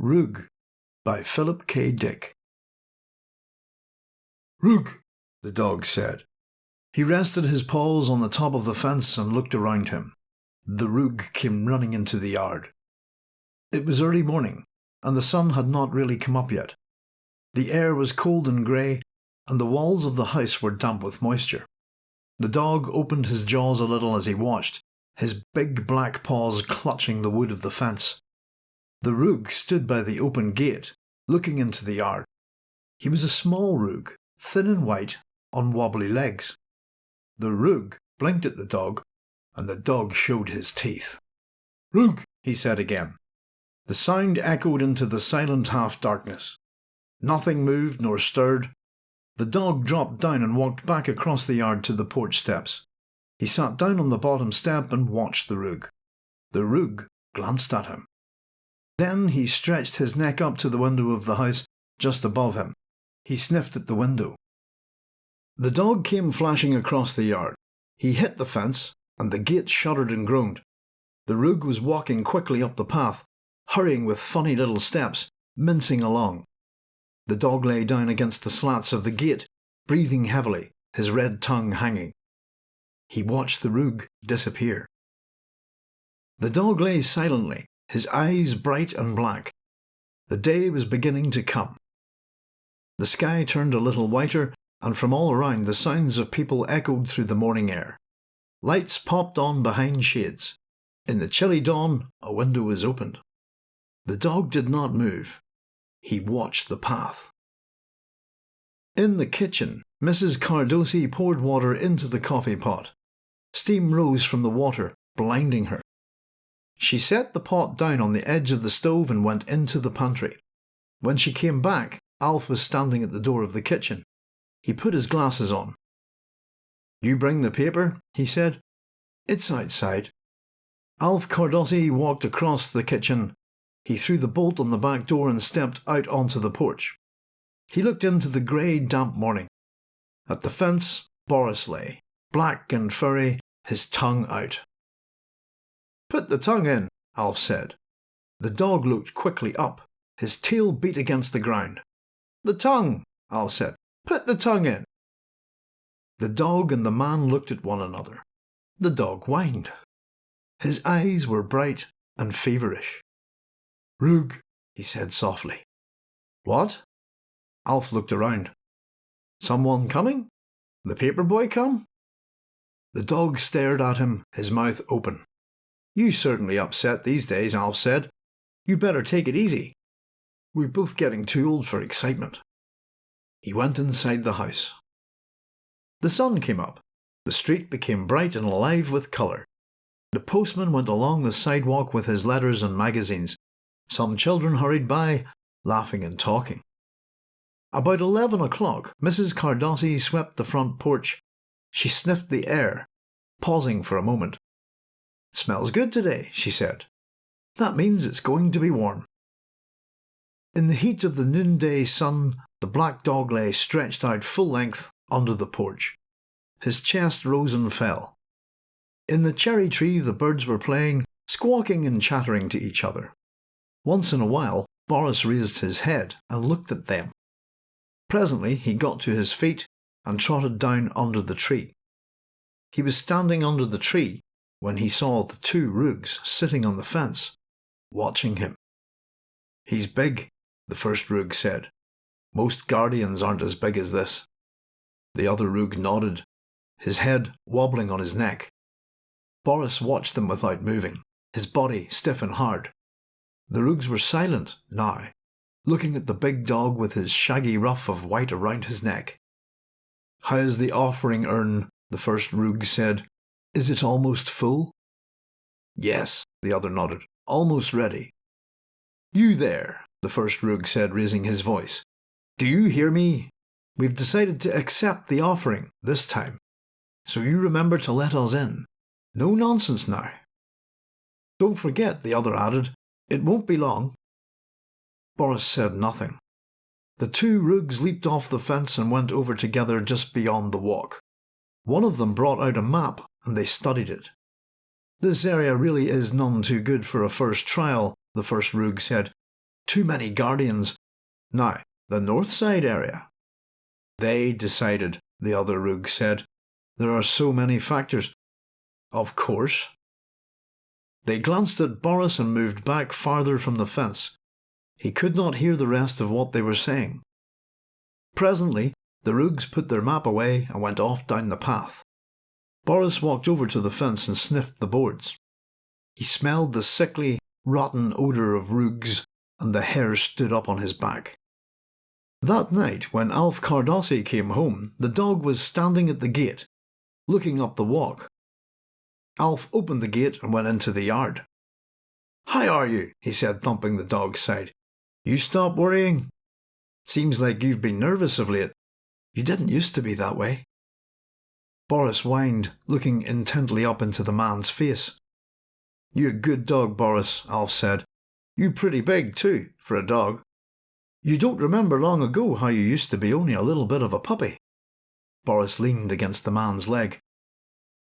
Roog by Philip K. Dick. Roog, the dog said. He rested his paws on the top of the fence and looked around him. The Roog came running into the yard. It was early morning, and the sun had not really come up yet. The air was cold and grey, and the walls of the house were damp with moisture. The dog opened his jaws a little as he watched, his big black paws clutching the wood of the fence. The Roog stood by the open gate, looking into the yard. He was a small Roog, thin and white, on wobbly legs. The Roog blinked at the dog, and the dog showed his teeth. Roog, he said again. The sound echoed into the silent half darkness. Nothing moved nor stirred. The dog dropped down and walked back across the yard to the porch steps. He sat down on the bottom step and watched the Roog. The Roog glanced at him. Then he stretched his neck up to the window of the house just above him. He sniffed at the window. The dog came flashing across the yard. He hit the fence, and the gate shuddered and groaned. The Roog was walking quickly up the path, hurrying with funny little steps, mincing along. The dog lay down against the slats of the gate, breathing heavily, his red tongue hanging. He watched the Roog disappear. The dog lay silently, his eyes bright and black. The day was beginning to come. The sky turned a little whiter, and from all around the sounds of people echoed through the morning air. Lights popped on behind shades. In the chilly dawn, a window was opened. The dog did not move. He watched the path. In the kitchen, Mrs. Cardossi poured water into the coffee pot. Steam rose from the water, blinding her. She set the pot down on the edge of the stove and went into the pantry. When she came back, Alf was standing at the door of the kitchen. He put his glasses on. You bring the paper? he said. It's outside. Alf Cardossi walked across the kitchen. He threw the bolt on the back door and stepped out onto the porch. He looked into the grey, damp morning. At the fence, Boris lay, black and furry, his tongue out. Put the tongue in, Alf said. The dog looked quickly up. His tail beat against the ground. The tongue, Alf said. Put the tongue in. The dog and the man looked at one another. The dog whined. His eyes were bright and feverish. Roog, he said softly. What? Alf looked around. Someone coming? The paper boy come? The dog stared at him, his mouth open. You certainly upset these days, Alf said. You better take it easy. We're both getting too old for excitement. He went inside the house. The sun came up. The street became bright and alive with colour. The postman went along the sidewalk with his letters and magazines. Some children hurried by, laughing and talking. About eleven o'clock, Mrs. Cardossi swept the front porch. She sniffed the air, pausing for a moment Smells good today, she said. That means it's going to be warm. In the heat of the noonday sun, the black dog lay stretched out full length under the porch. His chest rose and fell. In the cherry tree the birds were playing, squawking and chattering to each other. Once in a while Boris raised his head and looked at them. Presently he got to his feet and trotted down under the tree. He was standing under the tree when he saw the two Roogs sitting on the fence, watching him. He's big, the first Roog said. Most guardians aren't as big as this. The other Roog nodded, his head wobbling on his neck. Boris watched them without moving, his body stiff and hard. The Roogs were silent now, looking at the big dog with his shaggy ruff of white around his neck. How's the offering urn? the first Roog said, is it almost full? Yes, the other nodded. Almost ready. You there, the first Roog said, raising his voice. Do you hear me? We've decided to accept the offering this time. So you remember to let us in. No nonsense now. Don't forget, the other added. It won't be long. Boris said nothing. The two Roogs leaped off the fence and went over together just beyond the walk. One of them brought out a map and they studied it. This area really is none too good for a first trial, the first Roog said. Too many guardians. Now, the north side area. They decided, the other Roog said. There are so many factors. Of course. They glanced at Boris and moved back farther from the fence. He could not hear the rest of what they were saying. Presently, the Roogs put their map away and went off down the path. Boris walked over to the fence and sniffed the boards. He smelled the sickly, rotten odour of Roogs, and the hair stood up on his back. That night, when Alf Cardossi came home, the dog was standing at the gate, looking up the walk. Alf opened the gate and went into the yard. How are you? he said, thumping the dog's side. You stop worrying? Seems like you've been nervous of late. You didn't used to be that way. Boris whined, looking intently up into the man's face. You a good dog, Boris, Alf said. You pretty big, too, for a dog. You don't remember long ago how you used to be only a little bit of a puppy. Boris leaned against the man's leg.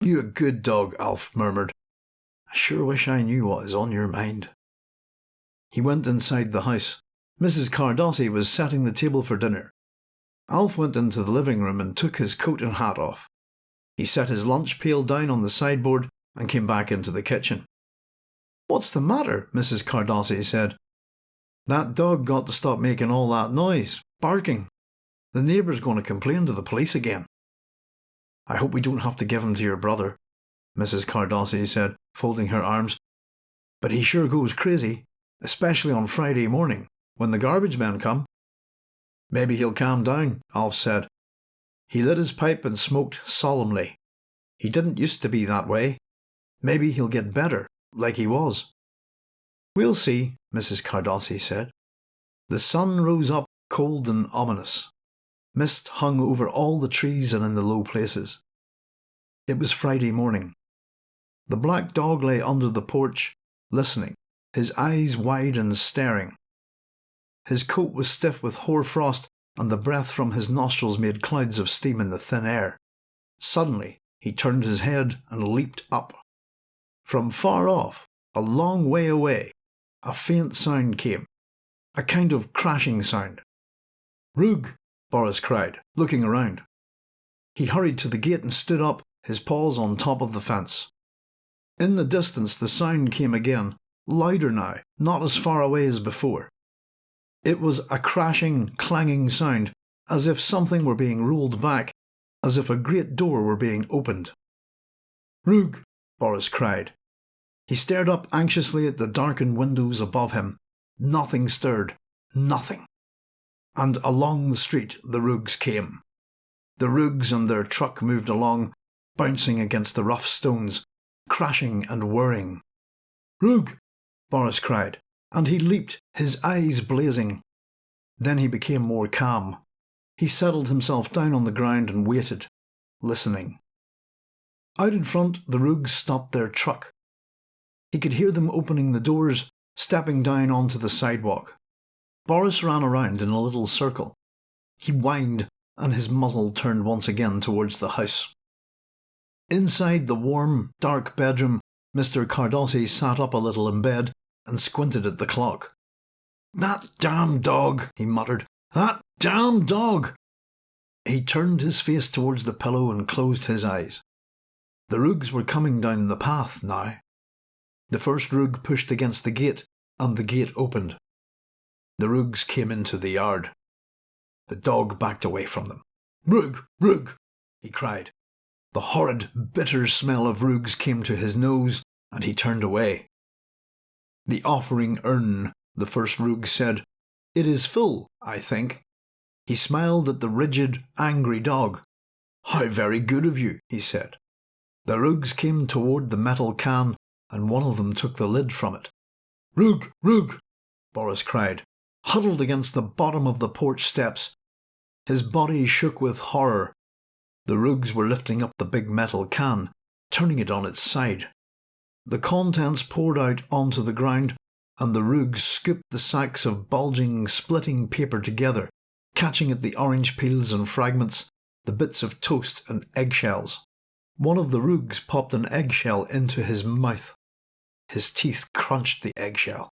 You a good dog, Alf murmured. I sure wish I knew what is on your mind. He went inside the house. Mrs. Cardossi was setting the table for dinner. Alf went into the living room and took his coat and hat off. He set his lunch pail down on the sideboard and came back into the kitchen. What's the matter? Mrs. Cardossi said. That dog got to stop making all that noise, barking. The neighbour's going to complain to the police again. I hope we don't have to give him to your brother, Mrs. Cardossi said, folding her arms. But he sure goes crazy, especially on Friday morning, when the garbage men come. Maybe he'll calm down, Alf said. He lit his pipe and smoked solemnly. He didn't used to be that way. Maybe he'll get better, like he was. We'll see, Mrs. Cardossi said. The sun rose up cold and ominous. Mist hung over all the trees and in the low places. It was Friday morning. The black dog lay under the porch, listening, his eyes wide and staring. His coat was stiff with hoar frost and the breath from his nostrils made clouds of steam in the thin air. Suddenly, he turned his head and leaped up. From far off, a long way away, a faint sound came, a kind of crashing sound. Roog! Boris cried, looking around. He hurried to the gate and stood up, his paws on top of the fence. In the distance the sound came again, louder now, not as far away as before. It was a crashing, clanging sound, as if something were being rolled back, as if a great door were being opened. Roog! Boris cried. He stared up anxiously at the darkened windows above him. Nothing stirred. Nothing. And along the street the Roogs came. The Roogs and their truck moved along, bouncing against the rough stones, crashing and whirring. Roog! Boris cried and he leaped, his eyes blazing. Then he became more calm. He settled himself down on the ground and waited, listening. Out in front, the Roogs stopped their truck. He could hear them opening the doors, stepping down onto the sidewalk. Boris ran around in a little circle. He whined, and his muzzle turned once again towards the house. Inside the warm, dark bedroom, Mr. Cardossi sat up a little in bed and squinted at the clock. That damn dog, he muttered. That damn dog! He turned his face towards the pillow and closed his eyes. The Roogs were coming down the path now. The first Roog pushed against the gate, and the gate opened. The Roogs came into the yard. The dog backed away from them. Roog! Roog! he cried. The horrid, bitter smell of Roogs came to his nose, and he turned away. The offering urn, the first Roog said. It is full, I think. He smiled at the rigid, angry dog. How very good of you, he said. The Roogs came toward the metal can, and one of them took the lid from it. Roog! Roog! Boris cried, huddled against the bottom of the porch steps. His body shook with horror. The Roogs were lifting up the big metal can, turning it on its side. The contents poured out onto the ground, and the Roogs scooped the sacks of bulging, splitting paper together, catching at the orange peels and fragments, the bits of toast and eggshells. One of the Roogs popped an eggshell into his mouth. His teeth crunched the eggshell.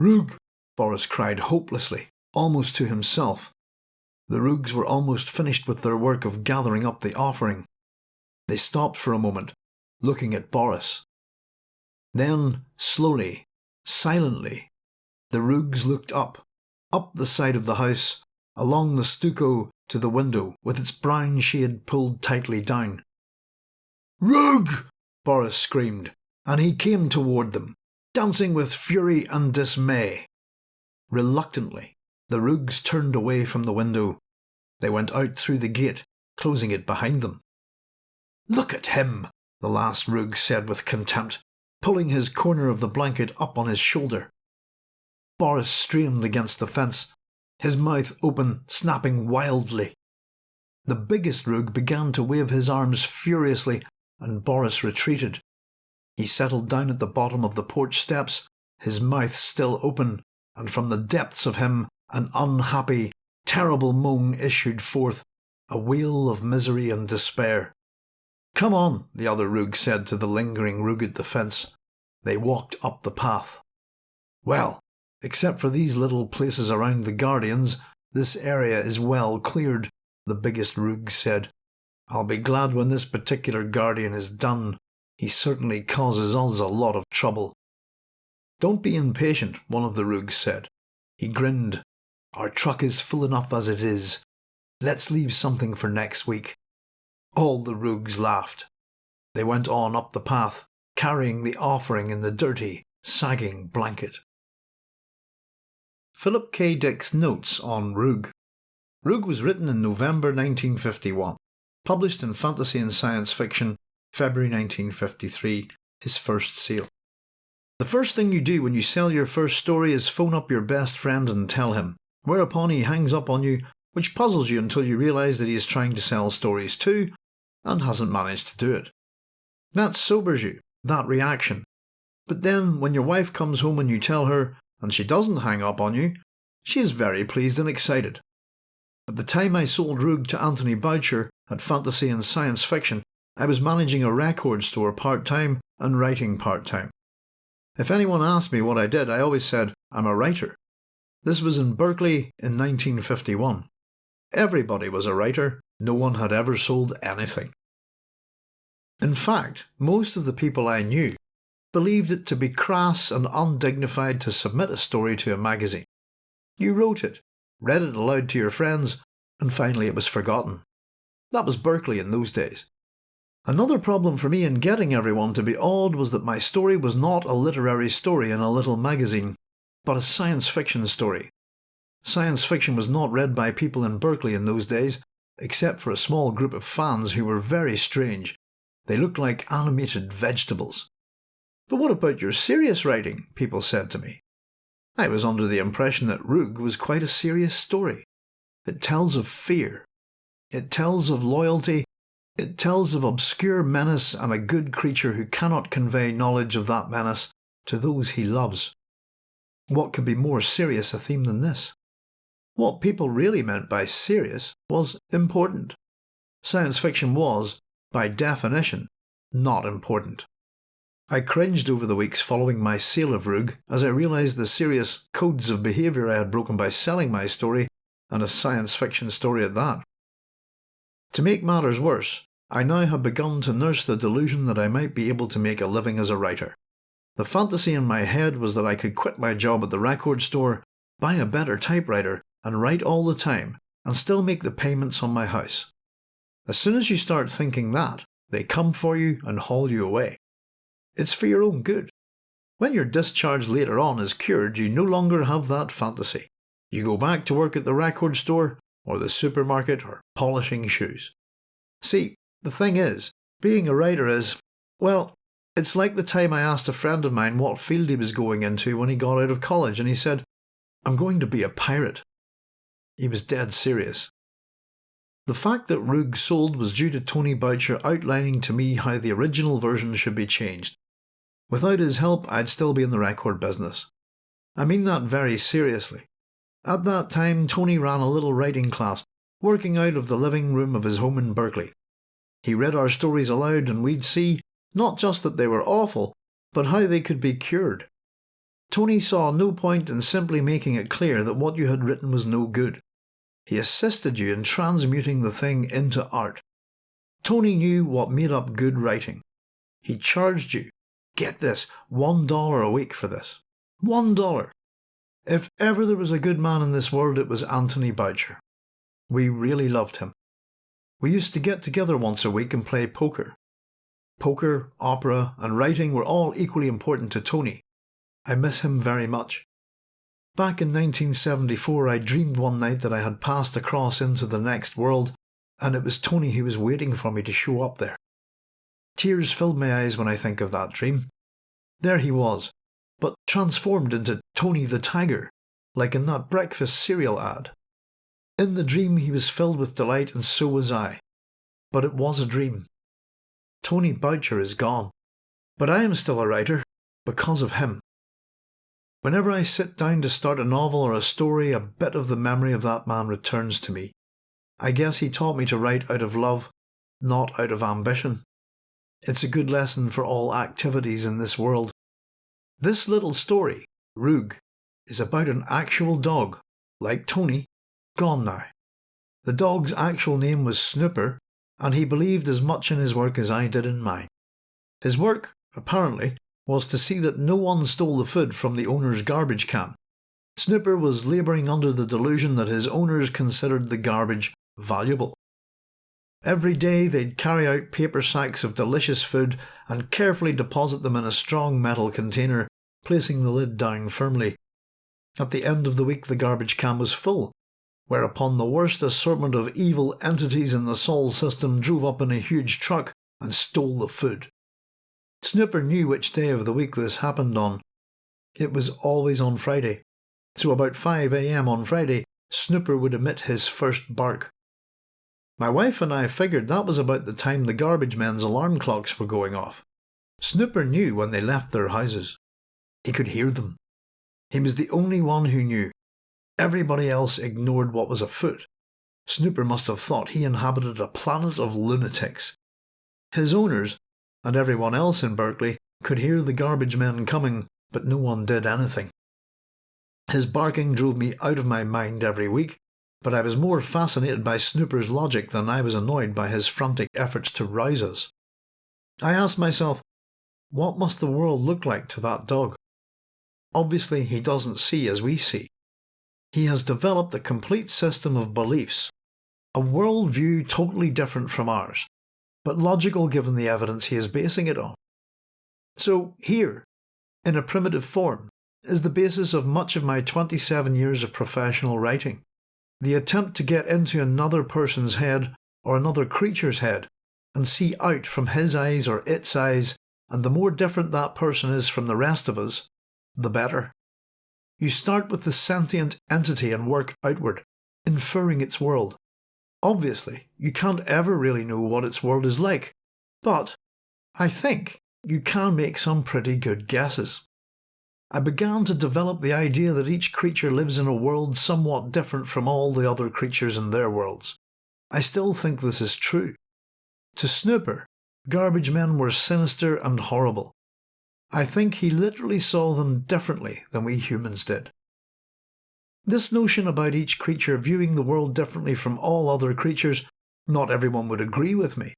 Roog! Boris cried hopelessly, almost to himself. The Roogs were almost finished with their work of gathering up the offering. They stopped for a moment, looking at Boris. Then, slowly, silently, the Roogs looked up, up the side of the house, along the stucco to the window with its brown shade pulled tightly down. Roog! Boris screamed, and he came toward them, dancing with fury and dismay. Reluctantly, the Roogs turned away from the window. They went out through the gate, closing it behind them. Look at him, the last Roog said with contempt, pulling his corner of the blanket up on his shoulder. Boris strained against the fence, his mouth open, snapping wildly. The biggest Roog began to wave his arms furiously, and Boris retreated. He settled down at the bottom of the porch steps, his mouth still open, and from the depths of him an unhappy, terrible moan issued forth, a wail of misery and despair. Come on, the other Roog said to the lingering Roog at the fence. They walked up the path. Well, except for these little places around the Guardians, this area is well cleared, the biggest Roog said. I'll be glad when this particular Guardian is done. He certainly causes us a lot of trouble. Don't be impatient, one of the Roogs said. He grinned. Our truck is full enough as it is. Let's leave something for next week. All the Roogs laughed. They went on up the path, carrying the offering in the dirty, sagging blanket. Philip K. Dick's Notes on Roog. Roog was written in November 1951, published in Fantasy and Science Fiction, February 1953, his first sale. The first thing you do when you sell your first story is phone up your best friend and tell him, whereupon he hangs up on you, which puzzles you until you realise that he is trying to sell stories too, and hasn't managed to do it. That sobers you, that reaction. But then, when your wife comes home and you tell her, and she doesn't hang up on you, she is very pleased and excited. At the time I sold Roog to Anthony Boucher at Fantasy and Science Fiction, I was managing a record store part time and writing part time. If anyone asked me what I did, I always said, I'm a writer. This was in Berkeley in 1951. Everybody was a writer, no one had ever sold anything. In fact, most of the people I knew believed it to be crass and undignified to submit a story to a magazine. You wrote it, read it aloud to your friends, and finally it was forgotten. That was Berkeley in those days. Another problem for me in getting everyone to be awed was that my story was not a literary story in a little magazine, but a science fiction story. Science fiction was not read by people in Berkeley in those days, except for a small group of fans who were very strange. They looked like animated vegetables. But what about your serious writing? people said to me. I was under the impression that Roog was quite a serious story. It tells of fear. It tells of loyalty it tells of obscure menace and a good creature who cannot convey knowledge of that menace to those he loves. What could be more serious a theme than this? What people really meant by serious was important. Science fiction was, by definition, not important. I cringed over the weeks following my sale of Roog as I realised the serious codes of behaviour I had broken by selling my story, and a science fiction story at that. To make matters worse, I now have begun to nurse the delusion that I might be able to make a living as a writer. The fantasy in my head was that I could quit my job at the record store, buy a better typewriter, and write all the time, and still make the payments on my house. As soon as you start thinking that, they come for you and haul you away. It's for your own good. When your discharge later on is cured, you no longer have that fantasy. You go back to work at the record store, or the supermarket, or polishing shoes. See, the thing is, being a writer is, well, it's like the time I asked a friend of mine what field he was going into when he got out of college, and he said, I'm going to be a pirate. He was dead serious. The fact that Roog sold was due to Tony Boucher outlining to me how the original version should be changed. Without his help, I'd still be in the record business. I mean that very seriously. At that time, Tony ran a little writing class, working out of the living room of his home in Berkeley. He read our stories aloud and we'd see not just that they were awful, but how they could be cured. Tony saw no point in simply making it clear that what you had written was no good. He assisted you in transmuting the thing into art. Tony knew what made up good writing. He charged you, get this, one dollar a week for this. One dollar! If ever there was a good man in this world, it was Anthony Boucher. We really loved him. We used to get together once a week and play poker. Poker, opera, and writing were all equally important to Tony. I miss him very much. Back in 1974, I dreamed one night that I had passed across into the next world, and it was Tony who was waiting for me to show up there. Tears filled my eyes when I think of that dream. There he was, but transformed into Tony the Tiger, like in that breakfast cereal ad. In the dream he was filled with delight and so was I. But it was a dream. Tony Boucher is gone. But I am still a writer, because of him. Whenever I sit down to start a novel or a story, a bit of the memory of that man returns to me. I guess he taught me to write out of love, not out of ambition. It's a good lesson for all activities in this world. This little story, Roog, is about an actual dog, like Tony, gone now. The dog's actual name was Snooper, and he believed as much in his work as I did in mine. His work, apparently, was to see that no one stole the food from the owner's garbage can. Snooper was labouring under the delusion that his owners considered the garbage valuable. Every day they'd carry out paper sacks of delicious food and carefully deposit them in a strong metal container, placing the lid down firmly. At the end of the week the garbage can was full, whereupon the worst assortment of evil entities in the Sol system drove up in a huge truck and stole the food. Snooper knew which day of the week this happened on. It was always on Friday, so about 5am on Friday, Snooper would emit his first bark. My wife and I figured that was about the time the garbage men's alarm clocks were going off. Snooper knew when they left their houses. He could hear them. He was the only one who knew. Everybody else ignored what was afoot. Snooper must have thought he inhabited a planet of lunatics. His owners, and everyone else in Berkeley, could hear the garbage men coming, but no one did anything. His barking drove me out of my mind every week, but I was more fascinated by Snooper's logic than I was annoyed by his frantic efforts to rouse us. I asked myself, what must the world look like to that dog? Obviously, he doesn't see as we see. He has developed a complete system of beliefs, a world view totally different from ours, but logical given the evidence he is basing it on. So, here, in a primitive form, is the basis of much of my 27 years of professional writing. The attempt to get into another person's head or another creature's head and see out from his eyes or its eyes, and the more different that person is from the rest of us, the better. You start with the sentient entity and work outward, inferring its world. Obviously, you can't ever really know what its world is like, but I think you can make some pretty good guesses. I began to develop the idea that each creature lives in a world somewhat different from all the other creatures in their worlds. I still think this is true. To Snooper, garbage men were sinister and horrible. I think he literally saw them differently than we humans did. This notion about each creature viewing the world differently from all other creatures, not everyone would agree with me.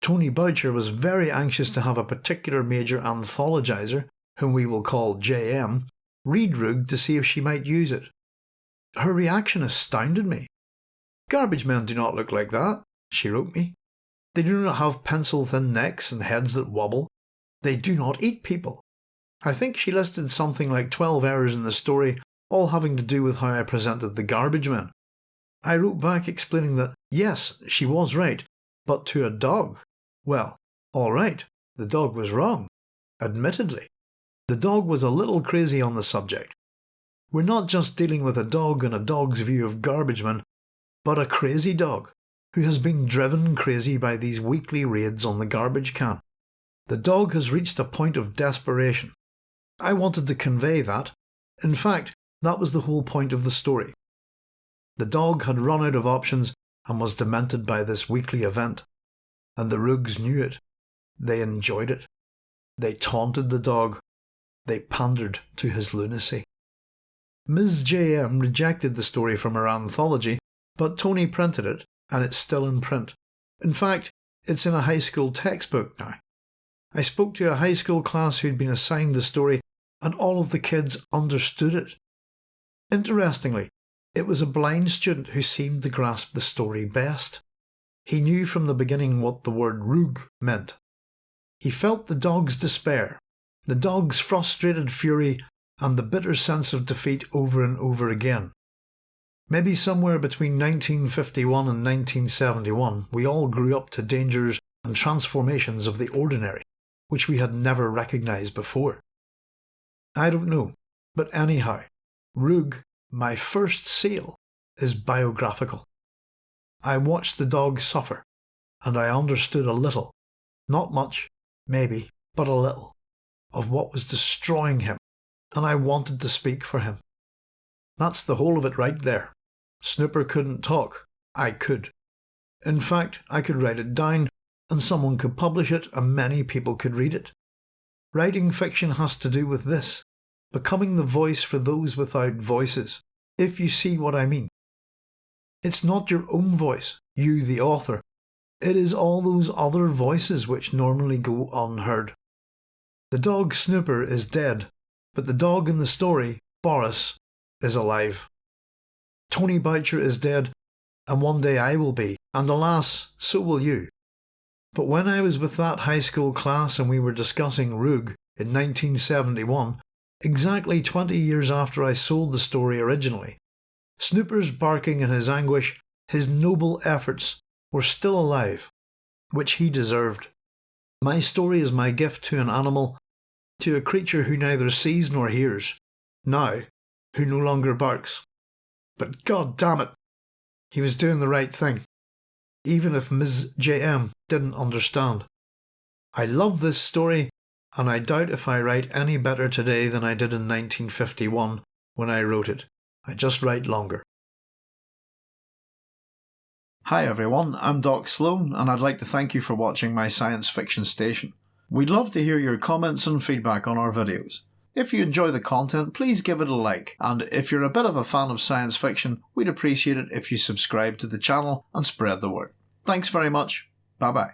Tony Boucher was very anxious to have a particular major anthologizer whom we will call JM, read Roog to see if she might use it. Her reaction astounded me. Garbage men do not look like that, she wrote me. They do not have pencil thin necks and heads that wobble. They do not eat people. I think she listed something like 12 errors in the story, all having to do with how I presented the garbage man. I wrote back explaining that, yes, she was right, but to a dog. Well, all right, the dog was wrong, admittedly. The dog was a little crazy on the subject. We're not just dealing with a dog and a dog's view of garbage men, but a crazy dog who has been driven crazy by these weekly raids on the garbage can. The dog has reached a point of desperation. I wanted to convey that. In fact, that was the whole point of the story. The dog had run out of options and was demented by this weekly event. And the Roogs knew it. They enjoyed it. They taunted the dog They pandered to his lunacy. Ms. J.M. rejected the story from her anthology, but Tony printed it, and it's still in print. In fact, it's in a high school textbook now. I spoke to a high school class who'd been assigned the story, and all of the kids understood it. Interestingly, it was a blind student who seemed to grasp the story best. He knew from the beginning what the word Roog meant. He felt the dog's despair, the dog's frustrated fury, and the bitter sense of defeat over and over again. Maybe somewhere between 1951 and 1971, we all grew up to dangers and transformations of the ordinary, which we had never recognised before. I don't know, but anyhow, Roog, my first seal, is biographical. I watched the dog suffer, and I understood a little, not much, maybe, but a little, of what was destroying him, and I wanted to speak for him. That's the whole of it right there. Snooper couldn't talk. I could. In fact, I could write it down, and someone could publish it, and many people could read it. Writing fiction has to do with this becoming the voice for those without voices, if you see what I mean. It's not your own voice, you the author. It is all those other voices which normally go unheard. The dog Snooper is dead, but the dog in the story, Boris, is alive. Tony Boucher is dead, and one day I will be, and alas, so will you. But when I was with that high school class and we were discussing Roog in 1971, exactly 20 years after I sold the story originally, Snooper's barking in his anguish, his noble efforts, were still alive, which he deserved. My story is my gift to an animal, to a creature who neither sees nor hears, now, who no longer barks. But god damn it, he was doing the right thing, even if Ms. J.M. didn't understand. I love this story, and I doubt if I write any better today than I did in 1951 when I wrote it. I just write longer. Hi everyone, I'm Doc Sloan, and I'd like to thank you for watching my science fiction station. We'd love to hear your comments and feedback on our videos. If you enjoy the content, please give it a like, and if you're a bit of a fan of science fiction, we'd appreciate it if you subscribe to the channel and spread the word. Thanks very much. Bye bye.